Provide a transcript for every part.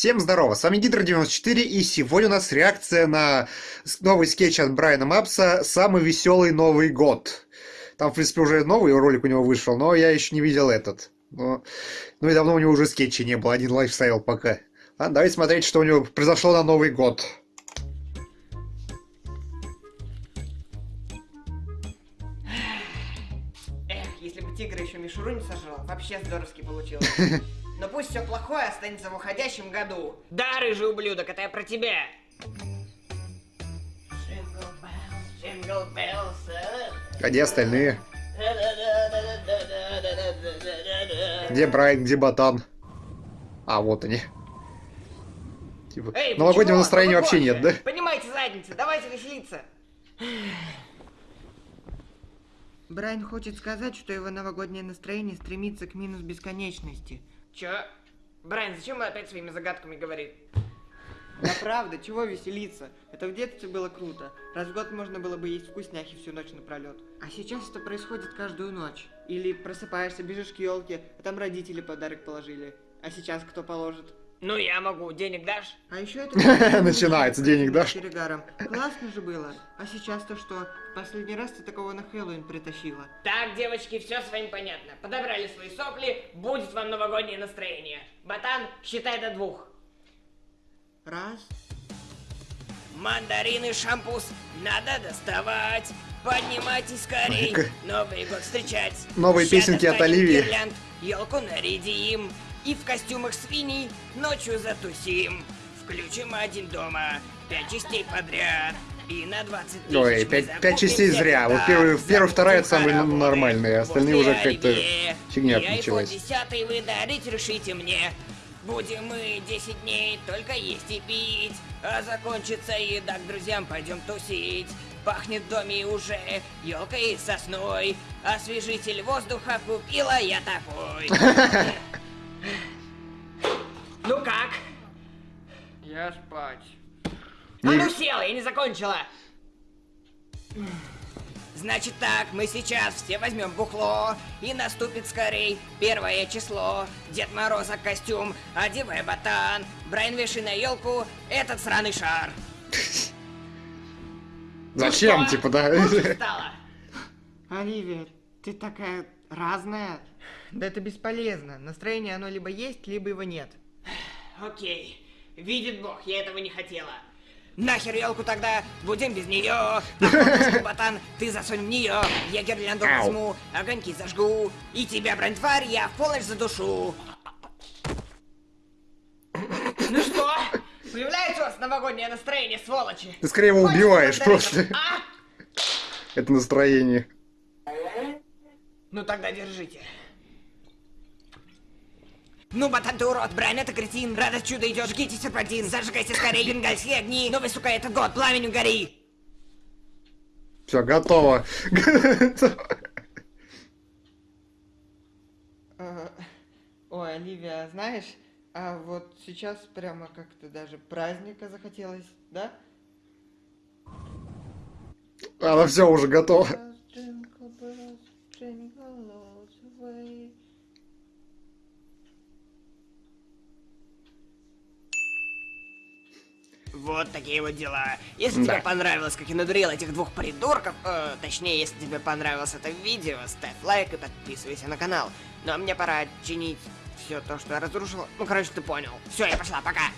Всем здорово, с вами Гидро94, и сегодня у нас реакция на новый скетч от Брайана Мапса «Самый веселый Новый год». Там, в принципе, уже новый ролик у него вышел, но я еще не видел этот. Но... Ну и давно у него уже скетчей не было, один лайфстайл пока. Ладно, давайте смотреть, что у него произошло на Новый год. Эх, если бы тигр еще мишуру не сожрал, вообще здоровски получилось. Но пусть все плохое останется в уходящем году. Да, рыжий ублюдок, это я про тебя. А где остальные? Где Брайан, где Ботан? А, вот они. Типа, Эй, новогоднего почему? настроения вообще Новогоднее. нет, да? Поднимайте задницы, давайте веселиться. Брайан хочет сказать, что его новогоднее настроение стремится к минус бесконечности. Чё? Брайан, зачем он опять своими загадками говорит? Да правда, чего веселиться? Это в детстве было круто. Раз в год можно было бы есть вкусняхи всю ночь напролет. А сейчас это происходит каждую ночь. Или просыпаешься, бежишь к елке, а там родители подарок положили. А сейчас кто положит? Ну я могу, денег дашь? А еще это... Начинается, денег дашь? Перегаром. Классно же было. А сейчас-то что? В последний раз ты такого на Хэллоуин притащила. Так, девочки, все с вами понятно. Подобрали свои сопли, будет вам новогоднее настроение. Ботан, считай до двух. Раз. Мандарины, шампус, надо доставать. Поднимайтесь скорей. Новый год встречать. Новые Ща песенки от Оливии. елку нарядим. И в костюмах свиней ночью затусим. Включим один дома, пять частей подряд. И на 20 тысяч Ой, мы пять- закупим пять частей всех зря. Вот первый- первый, вторая самые нормальные, остальные уже как-то фигня началась. iPhone 10 вы дарить решите мне. Будем мы 10 дней только есть и пить. А закончится еда, к друзьям пойдем тусить. Пахнет в доме уже елкой и сосной. Освежитель воздуха купила я такой. Я спать. А Не- ну села, я не закончила. Значит так, мы сейчас все возьмем бухло, и наступит скорей первое число. Дед Мороза костюм, одевай ботан, Брайан вешай на елку этот сраный шар. Зачем, Ну типа, да? Оливия, ты такая разная. Да это бесполезно. Настроение оно либо есть, либо его нет. Окей. Видит Бог, я этого не хотела. Нахер елку тогда, будем без нее. А ботан, ты засунь в нее. Я гирлянду возьму, огоньки зажгу. И тебя, брань-тварь, я в полночь задушу. Ну что? Появляется у вас новогоднее настроение, сволочи? Ты скорее его убиваешь просто. А? Это настроение. Ну тогда держите. Ну, ботан ты урод, Брайан это кретин, радость чудо идет, жгите серпантин, зажигайте скорее бенгальские огни, новый, сука, этот год, пламенем гори. Все, готово. Ой, Оливия, знаешь, а вот сейчас прямо как-то даже праздника захотелось, да? Она все уже готова. Вот такие вот дела. Если Да. тебе понравилось, как я надурил этих двух придурков, э, точнее, если тебе понравилось это видео, ставь лайк и подписывайся на канал. Ну а мне пора чинить все то, что я разрушил. Ну, короче, ты понял. Все, я пошла, пока.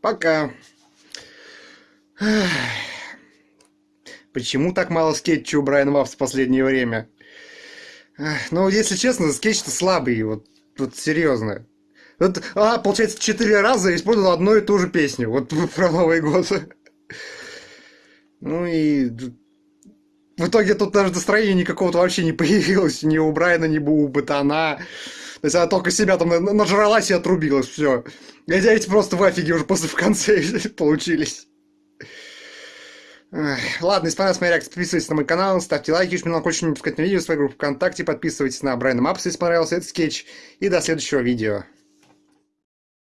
Пока. Почему так мало скетчей у Брайана Мапса в последнее время? Ну, если честно, скетч-то слабый, вот, вот серьезно. Вот, а, получается, четыре раза использовал одну и ту же песню, вот про Новый год. Ну и в итоге тут даже настроения никакого-то вообще не появилось, ни у Брайана, ни у Батана. То есть она только себя там на- нажралась и отрубилась, все. эти просто в афиге уже после в конце получились. Ладно, если понравилась моя реакция, подписывайтесь на мой канал, ставьте лайки, если мне хочешь не пускать на видео свою группу ВКонтакте, подписывайтесь на Брайана Мапса, если понравился этот скетч. И до следующего видео.